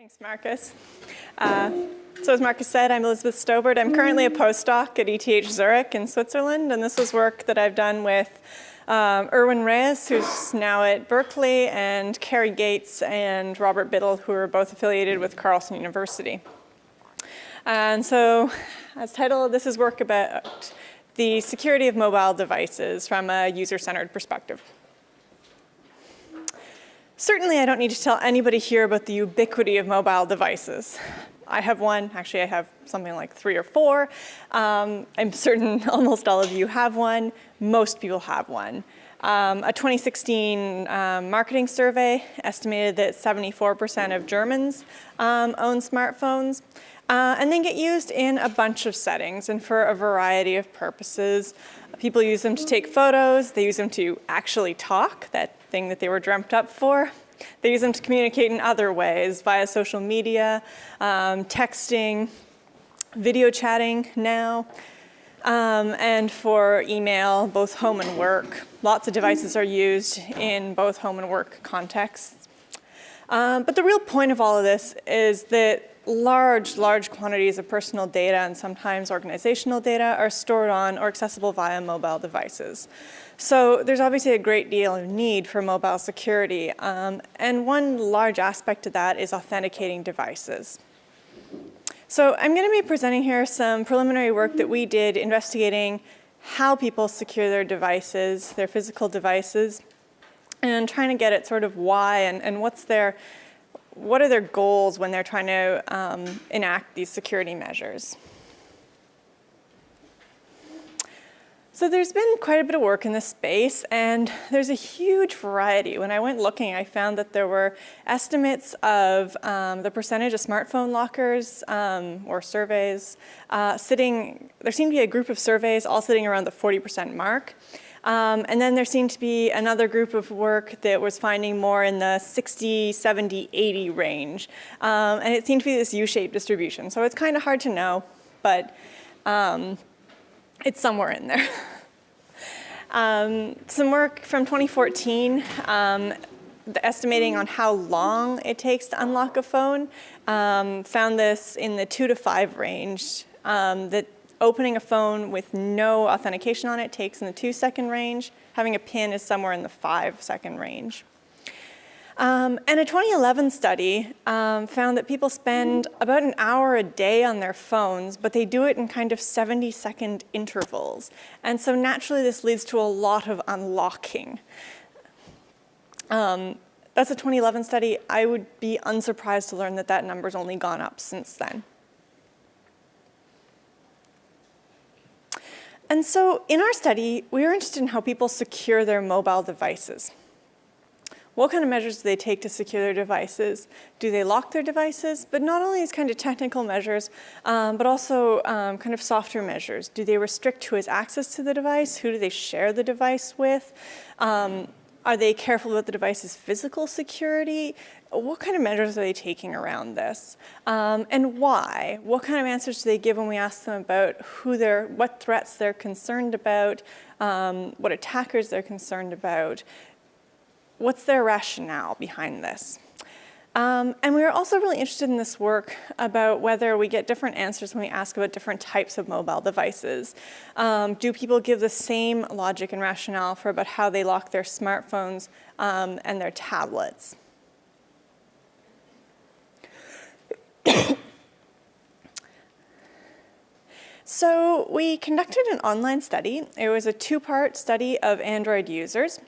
Thanks, Marcus. Uh, so as Marcus said, I'm Elizabeth Stobert. I'm currently a postdoc at ETH Zurich in Switzerland, and this is work that I've done with um, Irwin Reyes, who's now at Berkeley, and Carrie Gates and Robert Biddle, who are both affiliated with Carleton University. And so, as title, this is work about the security of mobile devices from a user-centered perspective. Certainly I don't need to tell anybody here about the ubiquity of mobile devices. I have one, actually I have something like three or four. Um, I'm certain almost all of you have one. Most people have one. Um, a 2016 um, marketing survey estimated that 74% of Germans um, own smartphones uh, and then get used in a bunch of settings and for a variety of purposes. People use them to take photos, they use them to actually talk, that thing that they were dreamt up for. They use them to communicate in other ways via social media, um, texting, video chatting now, um, and for email, both home and work. Lots of devices are used in both home and work contexts. Um, but the real point of all of this is that large, large quantities of personal data and sometimes organizational data are stored on or accessible via mobile devices. So there's obviously a great deal of need for mobile security. Um, and one large aspect of that is authenticating devices. So I'm going to be presenting here some preliminary work that we did investigating how people secure their devices, their physical devices, and trying to get at sort of why and, and what's their what are their goals when they're trying to um, enact these security measures? So there's been quite a bit of work in this space and there's a huge variety. When I went looking, I found that there were estimates of um, the percentage of smartphone lockers um, or surveys uh, sitting, there seemed to be a group of surveys all sitting around the 40% mark. Um, and then there seemed to be another group of work that was finding more in the 60, 70, 80 range. Um, and it seemed to be this U-shaped distribution. So it's kind of hard to know, but um, it's somewhere in there. Um, some work from 2014 um, estimating on how long it takes to unlock a phone, um, found this in the two to five range, um, that Opening a phone with no authentication on it takes in the two second range. Having a PIN is somewhere in the five second range. Um, and a 2011 study um, found that people spend about an hour a day on their phones, but they do it in kind of 70 second intervals. And so naturally this leads to a lot of unlocking. Um, that's a 2011 study. I would be unsurprised to learn that that number's only gone up since then. And so in our study, we were interested in how people secure their mobile devices. What kind of measures do they take to secure their devices? Do they lock their devices? But not only these kind of technical measures, um, but also um, kind of softer measures. Do they restrict who has access to the device? Who do they share the device with? Um, are they careful about the device's physical security? What kind of measures are they taking around this? Um, and why? What kind of answers do they give when we ask them about who they're, what threats they're concerned about, um, what attackers they're concerned about? What's their rationale behind this? Um, and we were also really interested in this work about whether we get different answers when we ask about different types of mobile devices. Um, do people give the same logic and rationale for about how they lock their smartphones um, and their tablets? so we conducted an online study. It was a two-part study of Android users.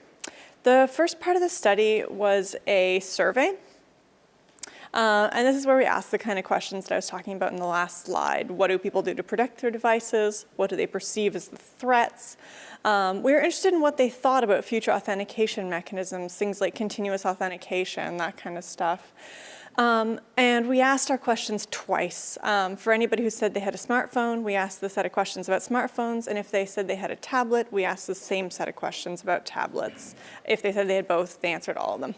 The first part of the study was a survey uh, and this is where we ask the kind of questions that I was talking about in the last slide. What do people do to protect their devices? What do they perceive as the threats? Um, we were interested in what they thought about future authentication mechanisms, things like continuous authentication, that kind of stuff. Um, and we asked our questions twice. Um, for anybody who said they had a smartphone, we asked the set of questions about smartphones, and if they said they had a tablet, we asked the same set of questions about tablets. If they said they had both, they answered all of them.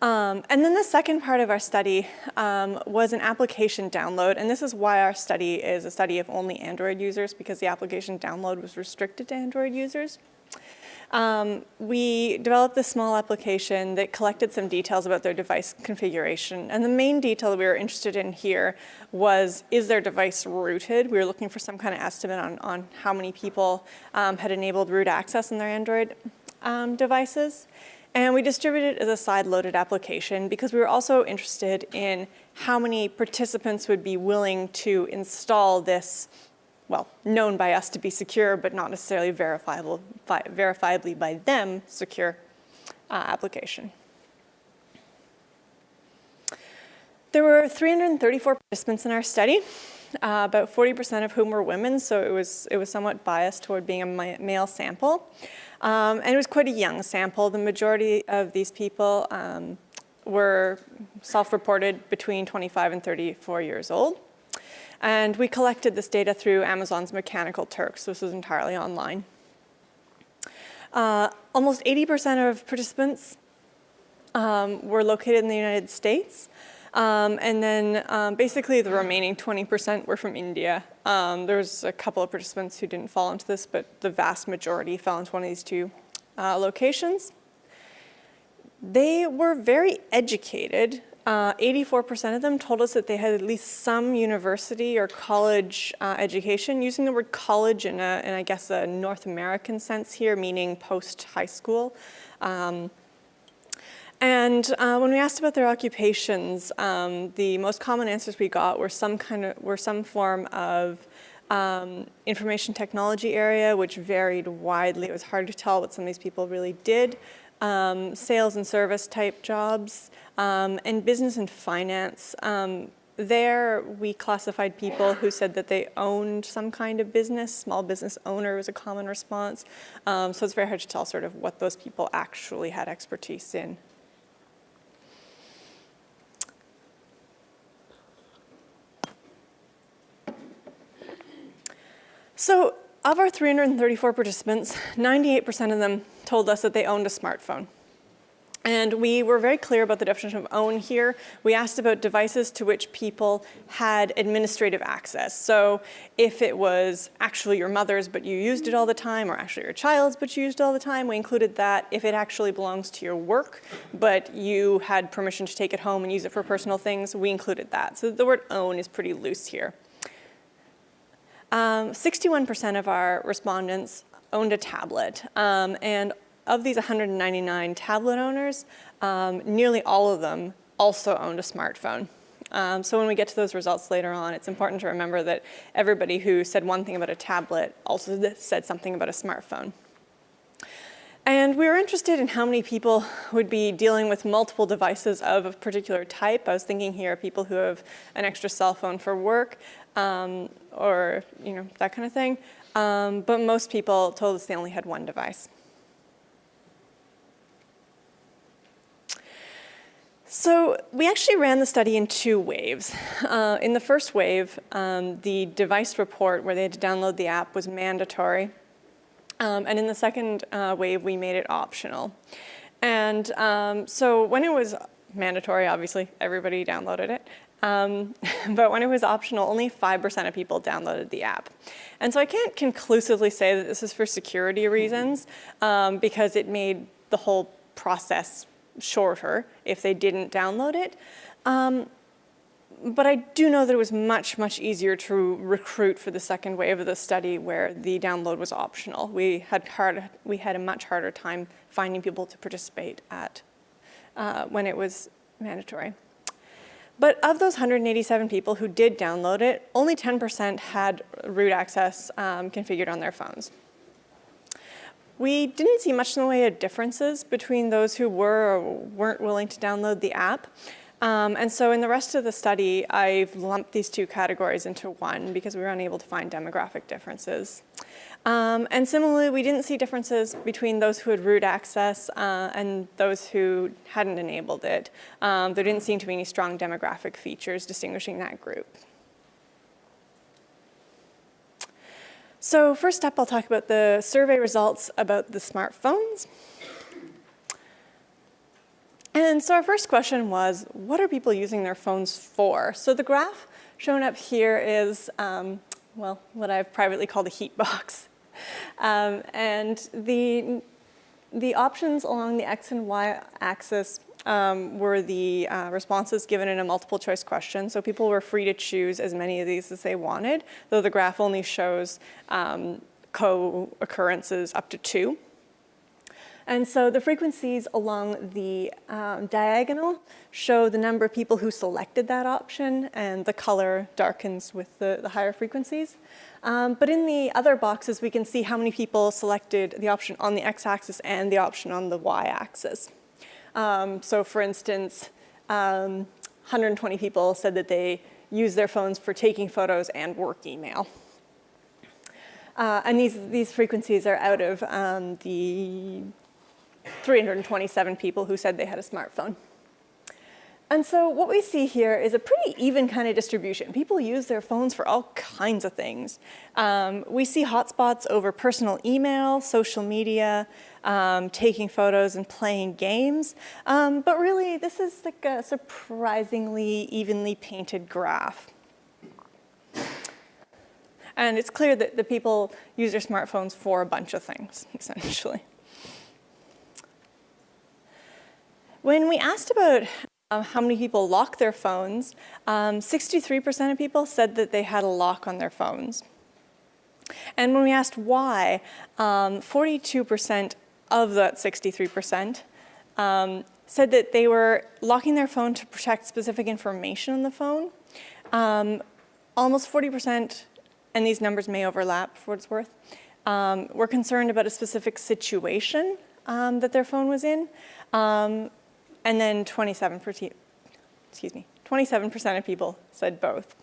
Um, and then the second part of our study um, was an application download, and this is why our study is a study of only Android users, because the application download was restricted to Android users. Um, we developed this small application that collected some details about their device configuration. And the main detail that we were interested in here was, is their device rooted? We were looking for some kind of estimate on, on how many people um, had enabled root access on their Android um, devices. And we distributed it as a side-loaded application because we were also interested in how many participants would be willing to install this, well, known by us to be secure, but not necessarily verifiable, verifiably by them secure uh, application. There were 334 participants in our study, uh, about 40% of whom were women, so it was, it was somewhat biased toward being a male sample. Um, and it was quite a young sample. The majority of these people um, were self-reported between 25 and 34 years old. And we collected this data through Amazon's Mechanical Turk, so this was entirely online. Uh, almost 80% of participants um, were located in the United States. Um, and then um, basically the remaining 20% were from India. Um, was a couple of participants who didn't fall into this, but the vast majority fell into one of these two uh, locations. They were very educated. 84% uh, of them told us that they had at least some university or college uh, education, using the word college in, a, in, I guess, a North American sense here, meaning post-high school. And uh, when we asked about their occupations, um, the most common answers we got were some kind of were some form of um, information technology area, which varied widely. It was hard to tell what some of these people really did. Um, sales and service type jobs, um, and business and finance. Um, there, we classified people who said that they owned some kind of business. Small business owner was a common response. Um, so it's very hard to tell sort of what those people actually had expertise in. So of our 334 participants, 98% of them told us that they owned a smartphone. And we were very clear about the definition of own here. We asked about devices to which people had administrative access. So if it was actually your mother's but you used it all the time, or actually your child's but you used it all the time, we included that. If it actually belongs to your work but you had permission to take it home and use it for personal things, we included that. So the word own is pretty loose here. 61% um, of our respondents owned a tablet, um, and of these 199 tablet owners, um, nearly all of them also owned a smartphone. Um, so when we get to those results later on, it's important to remember that everybody who said one thing about a tablet also said something about a smartphone. And we were interested in how many people would be dealing with multiple devices of a particular type. I was thinking here people who have an extra cell phone for work, um, or you know that kind of thing. Um, but most people told us they only had one device. So we actually ran the study in two waves. Uh, in the first wave, um, the device report where they had to download the app was mandatory. Um, and in the second uh, wave, we made it optional. And um, so when it was mandatory, obviously, everybody downloaded it. Um, but when it was optional, only 5% of people downloaded the app. And so I can't conclusively say that this is for security reasons um, because it made the whole process shorter if they didn't download it. Um, but I do know that it was much, much easier to recruit for the second wave of the study where the download was optional. We had, hard, we had a much harder time finding people to participate at uh, when it was mandatory. But of those 187 people who did download it, only 10% had root access um, configured on their phones. We didn't see much in the way of differences between those who were or weren't willing to download the app. Um, and so in the rest of the study, I've lumped these two categories into one because we were unable to find demographic differences. Um, and similarly, we didn't see differences between those who had root access uh, and those who hadn't enabled it. Um, there didn't seem to be any strong demographic features distinguishing that group. So first up, I'll talk about the survey results about the smartphones. And so our first question was, what are people using their phones for? So the graph shown up here is, um, well, what I've privately called a heat box. Um, and the The options along the X and Y axis um, were the uh, responses given in a multiple choice question. So people were free to choose as many of these as they wanted, though the graph only shows um, co-occurrences up to two. And so the frequencies along the um, diagonal show the number of people who selected that option and the color darkens with the, the higher frequencies. Um, but in the other boxes, we can see how many people selected the option on the x-axis and the option on the y-axis. Um, so for instance, 120 um, people said that they use their phones for taking photos and work email. Uh, and these, these frequencies are out of um, the 327 people who said they had a smartphone. And so what we see here is a pretty even kind of distribution. People use their phones for all kinds of things. Um, we see hotspots over personal email, social media, um, taking photos and playing games. Um, but really, this is like a surprisingly evenly painted graph. And it's clear that the people use their smartphones for a bunch of things, essentially. When we asked about um, how many people lock their phones, 63% um, of people said that they had a lock on their phones. And when we asked why, 42% um, of that 63% um, said that they were locking their phone to protect specific information on the phone. Um, almost 40%, and these numbers may overlap for what it's worth, um, were concerned about a specific situation that their phone was in. And then 27%, excuse me, 27% of people said both.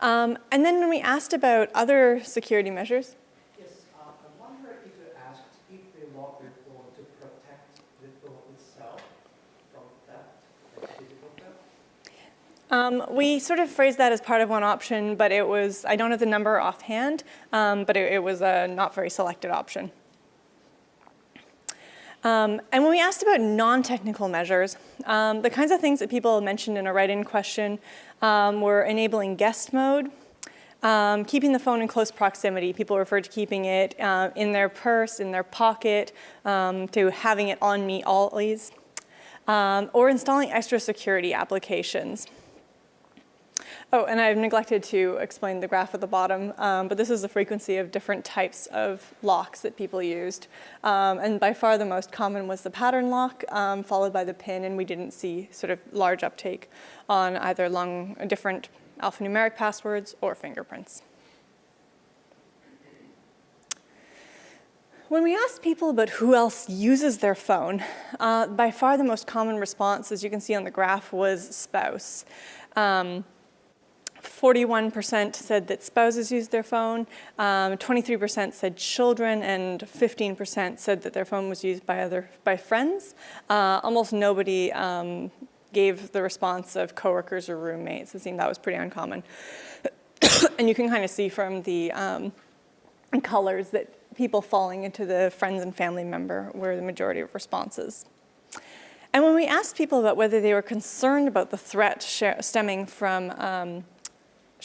Um, and then when we asked about other security measures. Yes, uh, I wonder if you asked if they lock their phone to protect the phone itself from theft, physical theft? Um, we sort of phrased that as part of one option, but it was, I don't have the number offhand, um, but it, it was a not very selected option. Um, and when we asked about non-technical measures, um, the kinds of things that people mentioned in a write-in question um, were enabling guest mode, um, keeping the phone in close proximity. People referred to keeping it uh, in their purse, in their pocket, um, to having it on me always, um, or installing extra security applications. Oh, and I've neglected to explain the graph at the bottom, um, but this is the frequency of different types of locks that people used. Um, and by far the most common was the pattern lock, um, followed by the pin, and we didn't see sort of large uptake on either long, different alphanumeric passwords or fingerprints. When we asked people about who else uses their phone, uh, by far the most common response, as you can see on the graph, was spouse. Um, 41% said that spouses use their phone, 23% um, said children, and 15% said that their phone was used by other by friends. Uh, almost nobody um, gave the response of coworkers or roommates. It seemed that was pretty uncommon. and you can kind of see from the um, colors that people falling into the friends and family member were the majority of responses. And when we asked people about whether they were concerned about the threat stemming from um,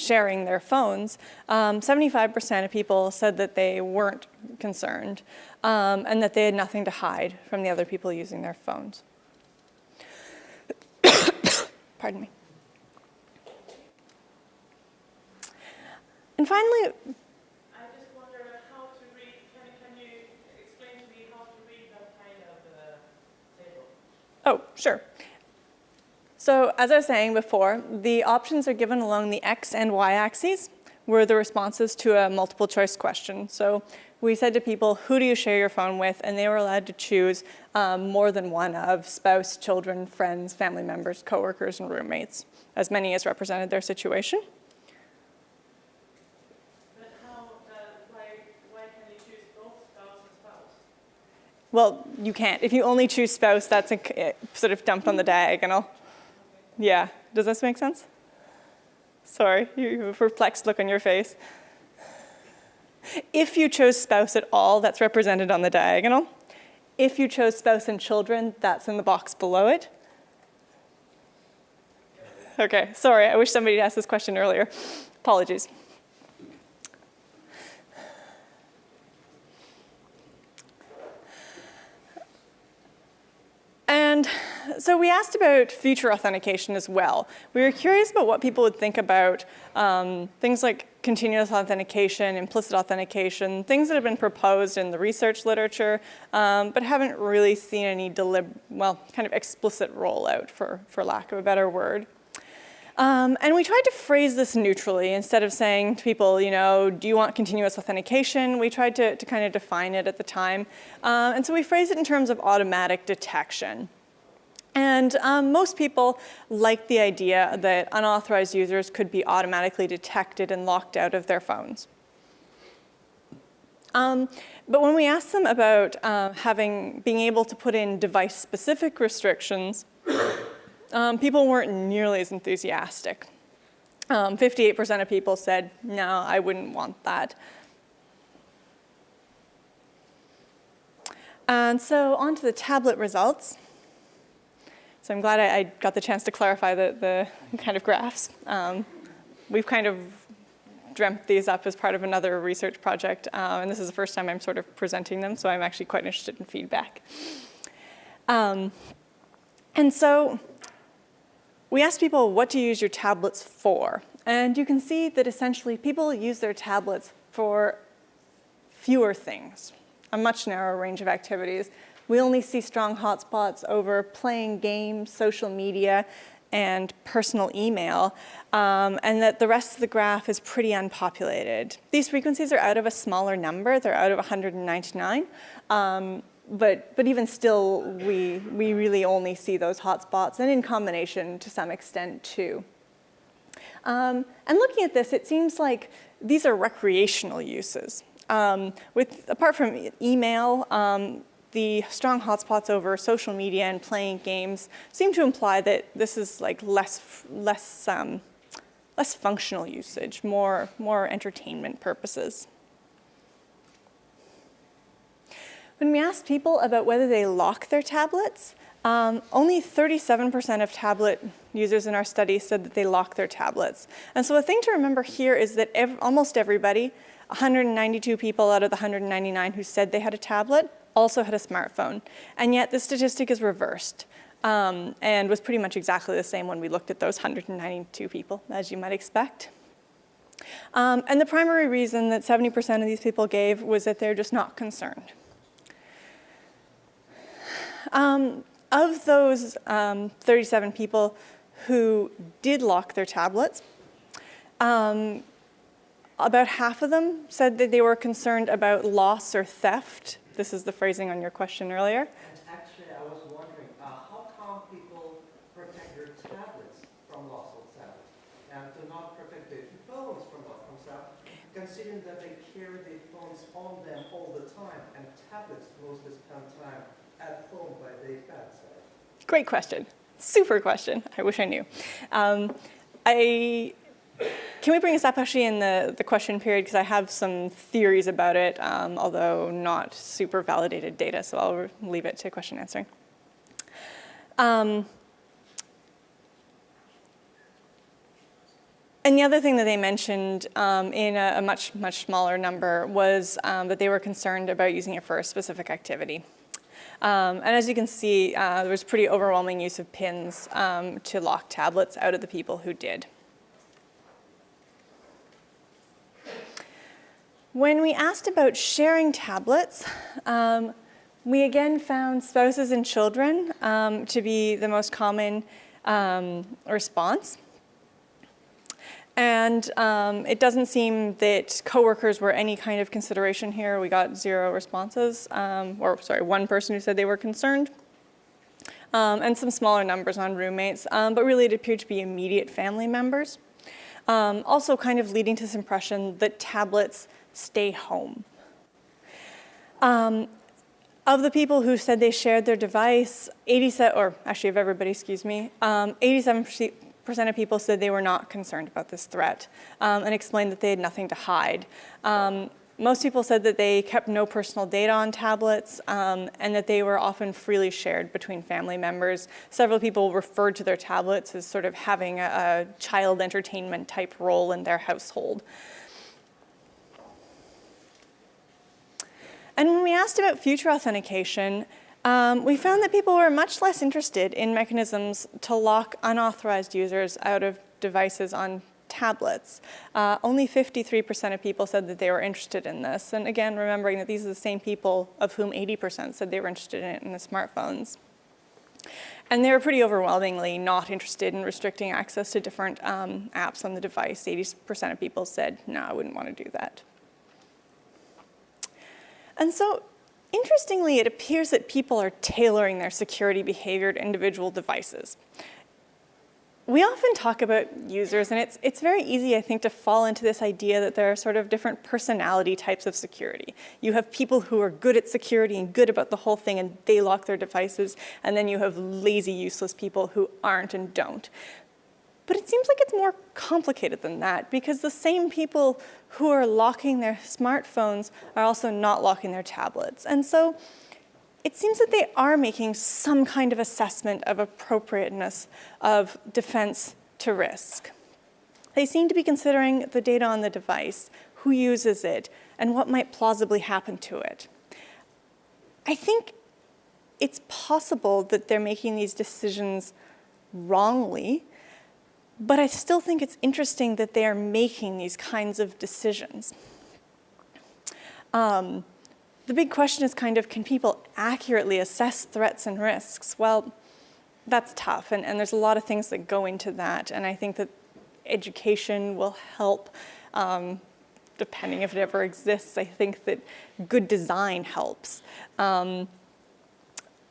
sharing their phones, 75% um, of people said that they weren't concerned um, and that they had nothing to hide from the other people using their phones. Pardon me. And finally, I just wonder how to read, can, can you explain to me how to read that kind of uh? Oh, sure. So as I was saying before, the options are given along the X and Y axes were the responses to a multiple choice question. So we said to people, who do you share your phone with? And they were allowed to choose um, more than one of spouse, children, friends, family members, coworkers, and roommates, as many as represented their situation. How, uh, why, why can you choose both spouse and spouse? Well, you can't. If you only choose spouse, that's a, sort of dumped on the diagonal. Yeah, does this make sense? Sorry, you have a perplexed look on your face. If you chose spouse at all, that's represented on the diagonal. If you chose spouse and children, that's in the box below it. Okay, sorry, I wish somebody had asked this question earlier. Apologies. And so we asked about future authentication as well. We were curious about what people would think about um, things like continuous authentication, implicit authentication, things that have been proposed in the research literature, um, but haven't really seen any delib well, kind of explicit rollout, for, for lack of a better word. Um, and we tried to phrase this neutrally instead of saying to people, you know, do you want continuous authentication? We tried to, to kind of define it at the time. Um, and so we phrased it in terms of automatic detection. And um, most people like the idea that unauthorized users could be automatically detected and locked out of their phones. Um, but when we asked them about uh, having, being able to put in device-specific restrictions, um, people weren't nearly as enthusiastic. 58% um, of people said, no, I wouldn't want that. And so on to the tablet results. So I'm glad I, I got the chance to clarify the, the kind of graphs. Um, we've kind of dreamt these up as part of another research project, uh, and this is the first time I'm sort of presenting them, so I'm actually quite interested in feedback. Um, and so we asked people what to use your tablets for, and you can see that essentially people use their tablets for fewer things, a much narrower range of activities. We only see strong hotspots over playing games, social media, and personal email, um, and that the rest of the graph is pretty unpopulated. These frequencies are out of a smaller number. They're out of 199. Um, but, but even still, we, we really only see those hotspots, and in combination to some extent too. Um, and looking at this, it seems like these are recreational uses. Um, with, apart from email, um, the strong hotspots over social media and playing games seem to imply that this is like less, less, um, less functional usage, more, more entertainment purposes. When we asked people about whether they lock their tablets, um, only 37% of tablet users in our study said that they lock their tablets. And so the thing to remember here is that ev almost everybody, 192 people out of the 199 who said they had a tablet, also had a smartphone. And yet the statistic is reversed um, and was pretty much exactly the same when we looked at those 192 people, as you might expect. Um, and the primary reason that 70% of these people gave was that they're just not concerned. Um, of those um, 37 people who did lock their tablets, um, about half of them said that they were concerned about loss or theft this is the phrasing on your question earlier. And actually, I was wondering, uh, how come people protect their tablets from loss of theft and do not protect their phones from loss of theft, considering that they carry their phones on them all the time and tablets mostly spend time at home by their bedside? Great question. Super question. I wish I knew. Um, I can we bring this up actually in the, the question period because I have some theories about it, um, although not super validated data, so I'll leave it to question answering. Um, and the other thing that they mentioned um, in a, a, much, much smaller number was um, that they were concerned about using it for a specific activity. Um, and as you can see, uh, there was pretty overwhelming use of pins um, to lock tablets out of the people who did. When we asked about sharing tablets, um, we again found spouses and children um, to be the most common um, response. And um, it doesn't seem that coworkers were any kind of consideration here. We got zero responses, um, or sorry, one person who said they were concerned. Um, and some smaller numbers on roommates, but really it appeared to be immediate family members. also kind of leading to this impression that tablets stay home. Um, of the people who said they shared their device, 87, or actually of everybody, excuse me, 87% um, of people said they were not concerned about this threat um, and explained that they had nothing to hide. Um, most people said that they kept no personal data on tablets um, and that they were often freely shared between family members. Several people referred to their tablets as sort of having a, a child entertainment type role in their household. And when we asked about future authentication, Um, we found that people were much less interested in mechanisms to lock unauthorized users out of devices on tablets. Uh, only 53% of people said that they were interested in this. And again, remembering that these are the same people of whom 80% said they were interested in it in the smartphones. And they were pretty overwhelmingly not interested in restricting access to different um, apps on the device. 80% of people said, no, I wouldn't want to do that. And so Interestingly, it appears that people are tailoring their security behavior to individual devices. We often talk about users, and it's, it's very easy, I think, to fall into this idea that there are sort of different personality types of security. You have people who are good at security and good about the whole thing, and they lock their devices, and then you have lazy, useless people who aren't and don't. But it seems like it's more complicated than that because the same people who are locking their smartphones are also not locking their tablets. And so it seems that they are making some kind of assessment of appropriateness of defense to risk. They seem to be considering the data on the device, who uses it, and what might plausibly happen to it. I think it's possible that they're making these decisions wrongly but I still think it's interesting that they are making these kinds of decisions. Um, the big question is kind of, can people accurately assess threats and risks? Well, that's tough, and, and there's a lot of things that go into that, and I think that education will help, um, depending if it ever exists. I think that good design helps. Um,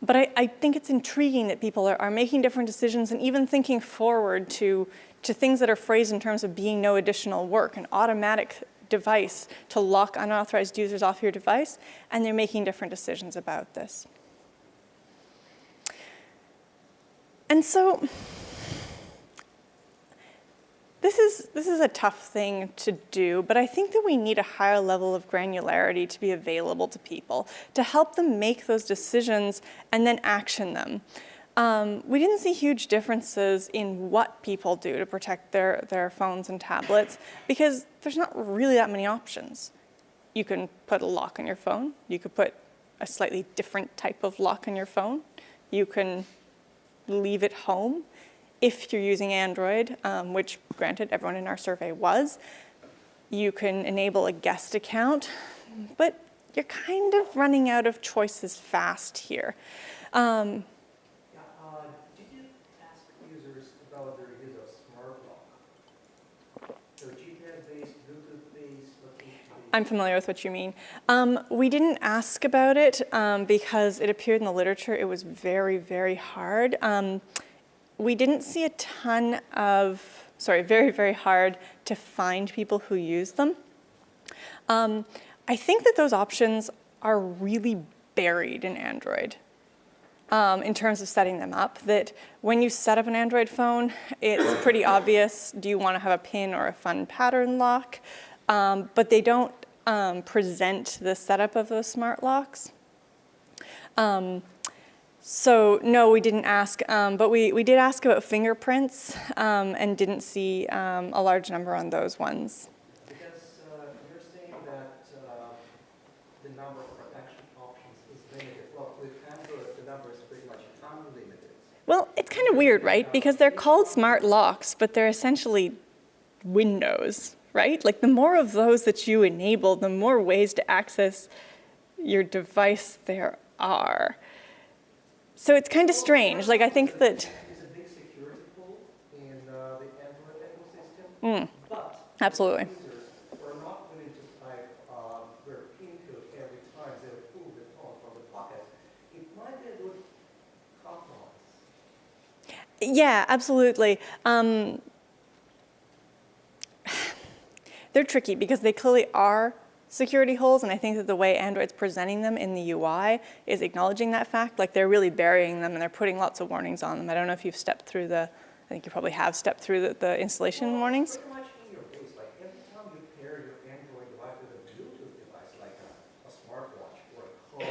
but I, I, think it's intriguing that people are, are, making different decisions and even thinking forward to, to things that are phrased in terms of being no additional work, an automatic device to lock unauthorized users off your device, and they're making different decisions about this. And so this is, this is a tough thing to do, but I think that we need a higher level of granularity to be available to people, to help them make those decisions and then action them. Um, we didn't see huge differences in what people do to protect their, their phones and tablets because there's not really that many options. You can put a lock on your phone. You could put a slightly different type of lock on your phone. You can leave it home if you're using Android, um, which granted everyone in our survey was, you can enable a guest account, but you're kind of running out of choices fast here. Um, yeah, uh, did you ask users about their use of smart lock? So GPS-based, Bluetooth-based, I'm familiar with what you mean. Um, we didn't ask about it um, because it appeared in the literature. It was very, very hard. We didn't see a ton of, sorry, very, very hard to find people who use them. Um, I think that those options are really buried in Android um, in terms of setting them up, that when you set up an Android phone, it's pretty obvious, do you want to have a pin or a fun pattern lock? Um, but they don't um, present the setup of those smart locks. Um, so no, we didn't ask, um, but we, we did ask about fingerprints um, and didn't see um, a large number on those ones. Because uh, you're saying that uh, the number of protection options is limited. Well, with Android, the number is pretty much unlimited. Well, it's kind of weird, right? Because they're called smart locks, but they're essentially windows, right? Like the more of those that you enable, the more ways to access your device there are. So it's kind of strange. Like I think that. It's a big security pool in uh, the Mm, absolutely. We're not willing to type um, their PIN code every time they pull the phone from the pocket. It might be a good compromise. Yeah, absolutely. Um, they're tricky because they clearly are security holes, and I think that the way Android's presenting them in the UI is acknowledging that fact. Like they're really burying them and they're putting lots of warnings on them. I don't know if you've stepped through the, I think you probably have stepped through the, the installation well, warnings. Pretty much in your face, like every time you pair your Android device with a Bluetooth device, like a, a smartwatch or a car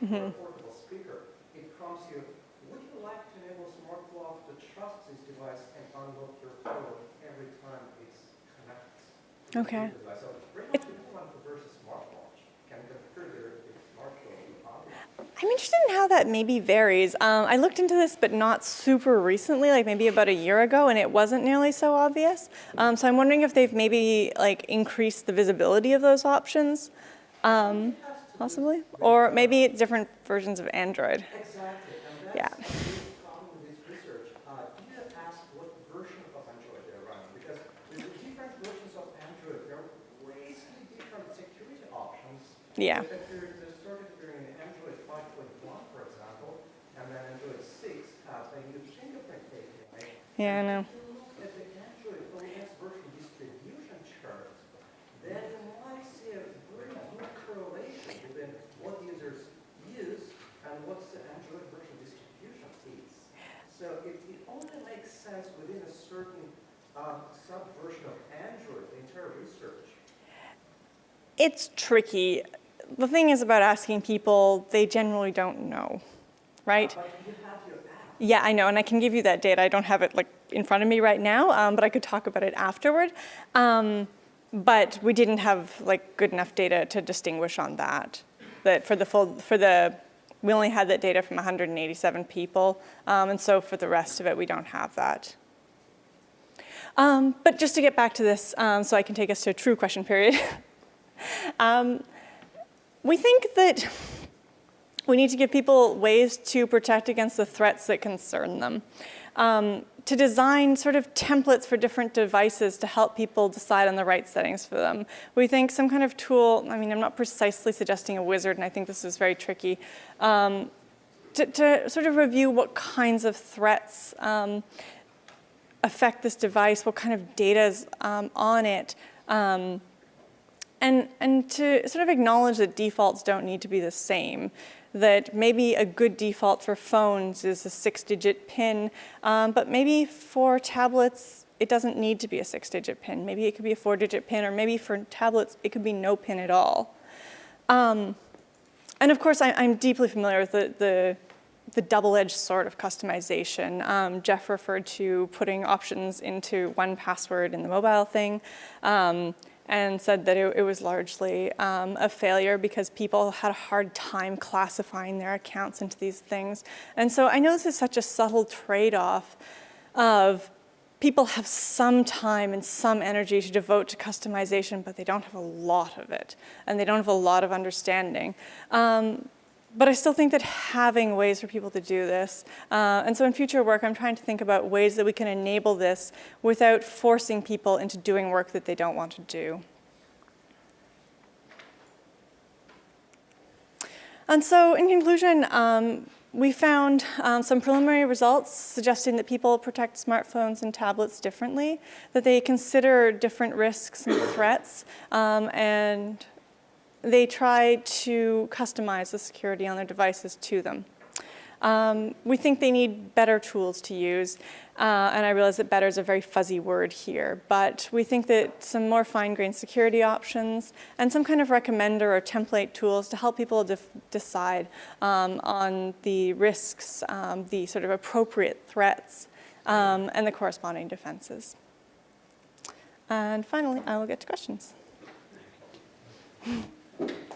mm -hmm. a portable speaker, it prompts you, would you like to enable smart lock to trust this device and unlock your phone every time it's connected? Okay. So it's I'm interested in how that maybe varies. Um, I looked into this, but not super recently, like maybe about a year ago, and it wasn't nearly so obvious. Um, so I'm wondering if they've maybe like increased the visibility of those options, um, possibly, or maybe it's different versions of Android. Exactly, and Yeah. that's the Android OS version distribution chart, then you might see a very good correlation within what users use and what the Android version distribution is. So, it only makes sense within a certain subversion of Android, the entire research. It's tricky. The thing is about asking people, they generally don't know, right? But you have your app. Yeah, I know, and I can give you that data. I don't have it like in front of me right now, um, but I could talk about it afterward. Um, but we didn't have like good enough data to distinguish on that. That for the full, for the, we only had that data from 187 people, um, and so for the rest of it, we don't have that. Um, but just to get back to this, um, so I can take us to a true question period. we think that we need to give people ways to protect against the threats that concern them. Um, to design sort of templates for different devices to help people decide on the right settings for them. We think some kind of tool, I mean, I'm not precisely suggesting a wizard, and I think this is very tricky, um, to, to, sort of review what kinds of threats um, affect this device, what kind of data is um, on it, um, and, and to sort of acknowledge that defaults don't need to be the same, that maybe a good default for phones is a six-digit PIN, um, but maybe for tablets, it doesn't need to be a six-digit PIN. Maybe it could be a four-digit PIN, or maybe for tablets, it could be no PIN at all. Um, and of course, I, I'm deeply familiar with the, the, the double-edged sword of customization. Um, Jeff referred to putting options into one password in the mobile thing. And said that it, it was largely um, a failure because people had a hard time classifying their accounts into these things. And so I know this is such a subtle trade-off of people have some time and some energy to devote to customization, but they don't have a lot of it, and they don't have a lot of understanding. Um, but I still think that having ways for people to do this, uh, and so in future work, I'm trying to think about ways that we can enable this without forcing people into doing work that they don't want to do. And so in conclusion, um, we found um, some preliminary results suggesting that people protect smartphones and tablets differently, that they consider different risks and threats, um, and they try to customize the security on their devices to them. Um, we think they need better tools to use, uh, and I realize that better is a very fuzzy word here, but we think that some more fine-grained security options and some kind of recommender or template tools to help people decide um, on the risks, um, the sort of appropriate threats, um, and the corresponding defenses. And finally, I will get to questions. Thank you.